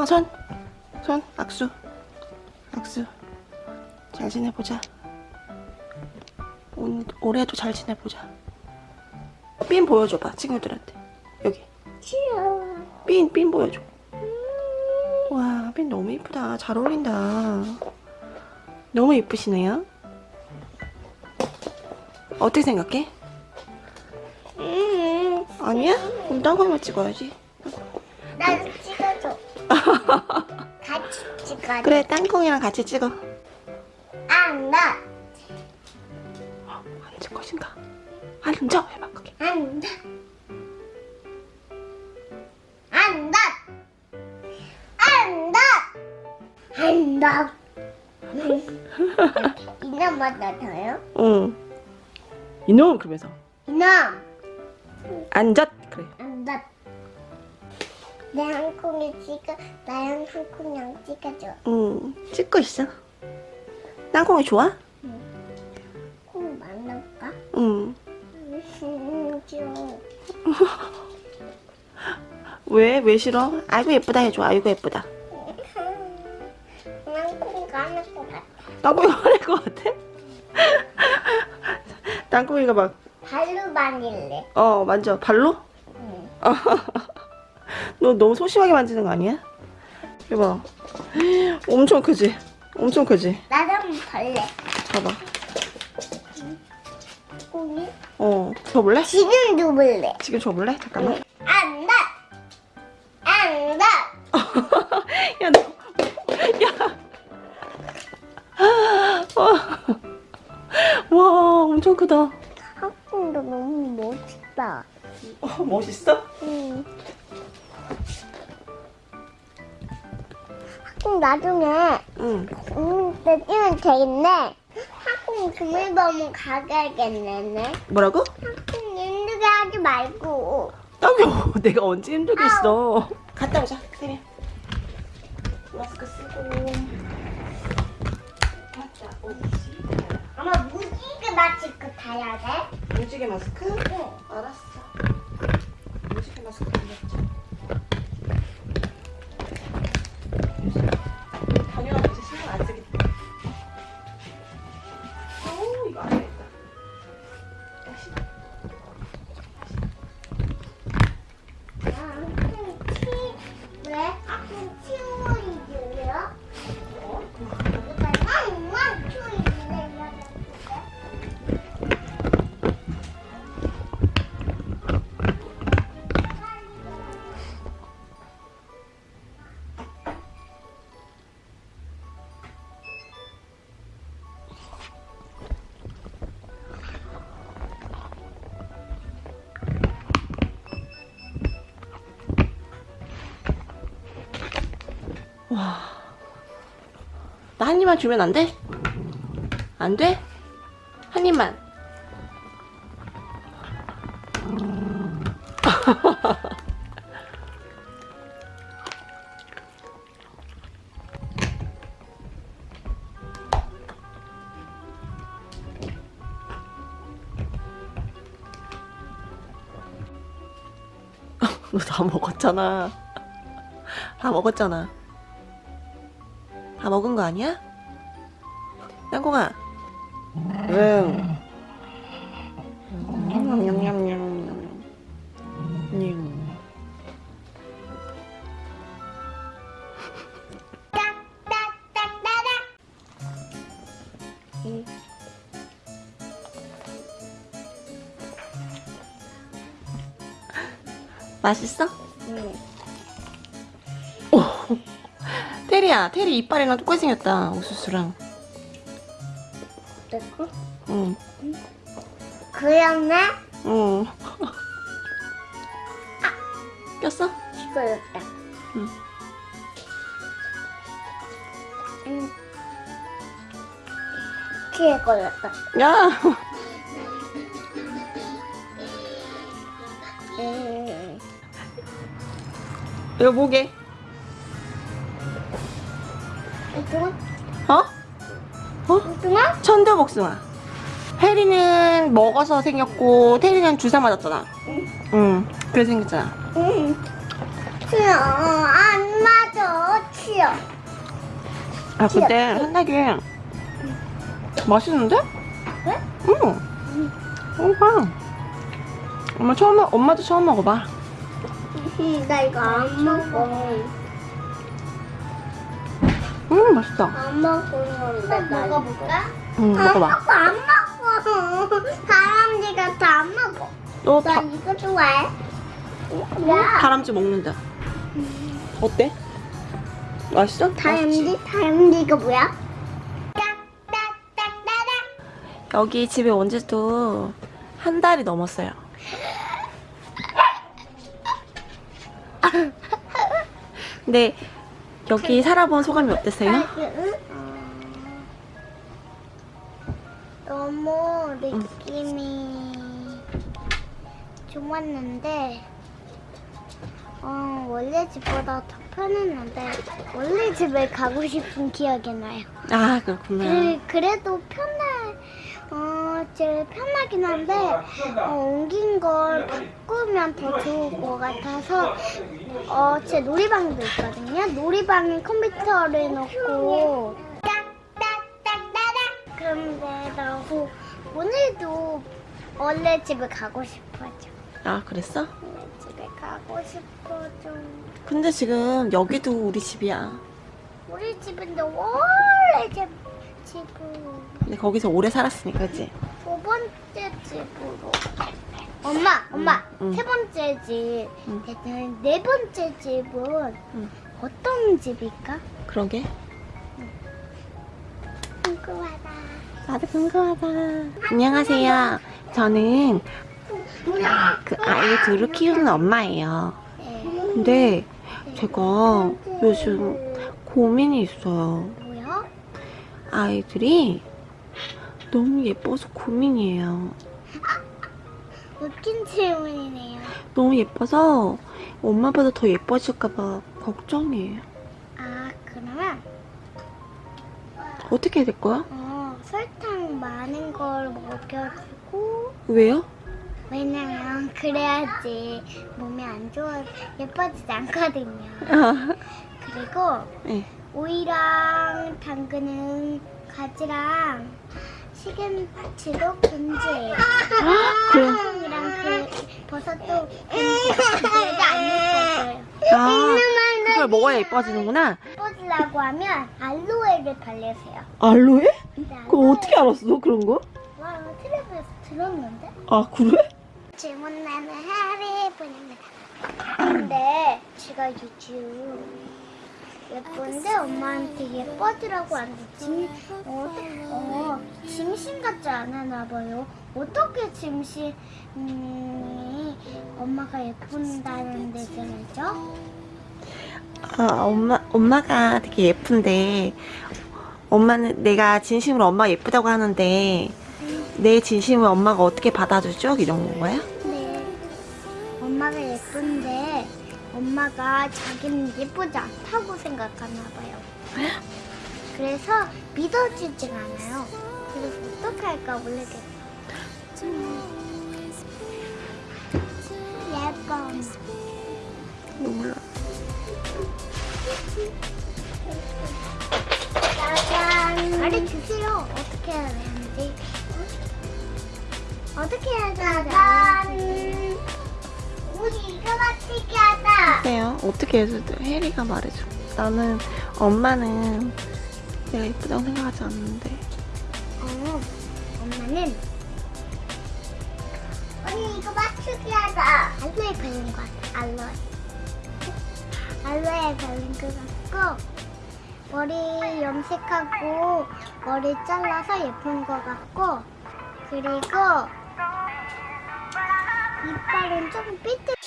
땅콩아 손! 손 악수. 악수. 잘 지내보자. 온, 올해도 잘 지내보자. 핀 보여줘봐 친구들한테. 여기. 귀여워. 핀, 핀 보여줘. 와, 핀 너무 이쁘다. 잘 어울린다. 너무 이쁘시네요. 어떻게 생각해? 음, 아니야? 그럼 땅콩이만 찍어야지. 나 찍어줘. 그래 땅콩이랑 같이 찍어 안 나. 앉을 것인가? 앉아 해봐 그게 안 나. 안 나. 안 나. 안 나. 이놈만 나타요? 응 이놈 그러면서 이놈. 앉았 그래 안 나. 내 한콩이 찍어. 나랑 한콩이랑 찍어줘. 응 찍고 있어 땅콩이 좋아? 콩 만날까? 응 음, 귀여워. 왜? 왜 싫어? 아이고 예쁘다 해줘 아이고 예쁘다 난콩 가는 것 같아. 땅콩이가 화낼 것 같아? 땅콩이가 막 발로 만질래. 어 만져 발로? 응. 너 너무 소심하게 만지는 거 아니야? 이봐 엄청 크지? 엄청 크지? 한번 발래. 봐봐 콩이? 어 줘볼래? 지금 누블래. 지금 줘볼래? 잠깐만 안 나. 안 나. 야, 너, 야. 와, 와, 엄청 크다. 한콩도 너무 멋있다. 어, 멋있어? 응. 한콩 나중에 응. 음, 때 뛰면 되겠네. 한콩 주물범은 가야겠네. 뭐라고? 한콩 힘들게 하지 말고. 아유, 내가 언제 힘들게 있어. 갔다 오자, 세미야. 마스크 쓰고. 갔다 오지. 아마 무지개 마스크 타야 돼. 무지개 마스크? 응. 알았어. 무지개 마스크 달렸죠. 와. 나 한 입만 주면 안 돼? 안 돼? 한 입만. 너 다 먹었잖아. 다 먹었잖아. 다 먹은 거 아니야? 땅콩아. 응. 냠냠냠냠냠. 맛있어? 응. 오. 테리야, 테리 이빨이랑 똑같이 생겼다. 옥수수랑. 됐고? 응, 그러면 응. 꼈어? 이거였다. 응. 응. 뒤에 거였다. 야! 음. 뭐 게? 이거? 어? 어? 이거? 천도복숭아. 혜리는 먹어서 생겼고, 테리는 주사 맞았잖아. 응, 그래서 생겼잖아. 응. 치어 안 맞아 치어 아 근데 한달기 맛있는데? 그래? 응. 먹어봐. 엄마 처음 먹- 엄마도 처음 먹어봐. 나 이거 안 먹어 음 맛있다. 안 먹었는데 나 먹어볼까? 응안 먹어봐. 먹어 안 먹어 다람쥐 같아 안 먹어 너나 다, 이거 좋아해 야 다람쥐 먹는다. 어때? 맛있어? 다람쥐 다람쥐가 뭐야? 여기 집에 온 지도 한 달이 넘었어요. 근데 여기 살아본 소감이 어땠어요? 너무 느낌이 좋았는데 어, 원래 집보다 더 편했는데 원래 집에 가고 싶은 기억이 나요. 아 그렇구나. 그, 그래도 편해 어, 제일 편하긴 한데 어, 옮긴 걸 바꾸면 더 좋을 것 같아서 어, 제 놀이방도 있거든요. 놀이방에 컴퓨터를 넣고 그런데 나 오- 오늘도 원래 집에 가고 싶어져. 아 그랬어? 원래 집에 가고 싶어져. 근데 지금 여기도 우리 집이야. 우리 집인데 원래 집 집으로 근데 거기서 오래 살았으니까 그지? 두 번째 집으로. 엄마, 엄마, 응. 세 번째 집, 응. 네, 네 번째 집은 응. 어떤 집일까? 그러게. 궁금하다. 나도 궁금하다. 안녕하세요. 저는 그 아이 둘을 키우는 엄마예요. 네. 근데 제가 요즘 고민이 있어요. 뭐야? 아이들이 너무 예뻐서 고민이에요. 웃긴 질문이네요. 너무 예뻐서 엄마보다 더 예뻐질까봐 걱정이에요. 아, 그러면 어떻게 해야 될 거야? 어, 설탕 많은 걸 먹여주고 왜요? 왜냐면 그래야지 몸이 안 좋아 예뻐지지 않거든요. 그리고 네. 오이랑 당근은 가지랑 시금치도 금지예요. 그래. 이랑 그 버섯도 금지. 그래도 안 예뻐져요. 아, 그걸 먹어야 예뻐지는구나. 예뻐지려고 하면 알로에를 바르세요. 알로에? 그거 어떻게 알았어? 그런 거? 와, 텔레비에서 들었는데? 아, 그래? 질문 나는 해리분입니다. 근데 제가 요즘 예쁜데 엄마한테 예뻐지라고 하는데 짐, 어, 어, 짐신 같지 않았나 봐요. 어떻게 짐신이 엄마가 예쁜다는 데서 알죠? 아, 엄마, 엄마가 되게 예쁜데, 엄마는, 내가 진심으로 엄마 예쁘다고 하는데, 내 진심을 엄마가 어떻게 받아주죠? 이런 건가요? 네. 엄마가 예쁜데 엄마가 자기는 예쁘지 않다고 생각하나 봐요. 그래서 믿어주질 않아요. 그래서 어떻게 할까 모르겠어요. 예뻐. 몰라. 짜잔. 가르쳐주세요. 어떻게 해야 되는지. 어떻게 해야 되는지. 짜잔. 우리 이거 맞추기 어때요? 어떻게 해도 돼? 혜리가 말해줘. 나는, 엄마는 내가 예쁘다고 생각하지 않는데. 어, 엄마는 언니 이거 맞추기 하자. 알로에 바른 것 같아. 알로에. 알로에 바른 것 같고 머리 염색하고 머리 잘라서 예쁜 것 같고 그리고 이빨은 좀 삐뚤.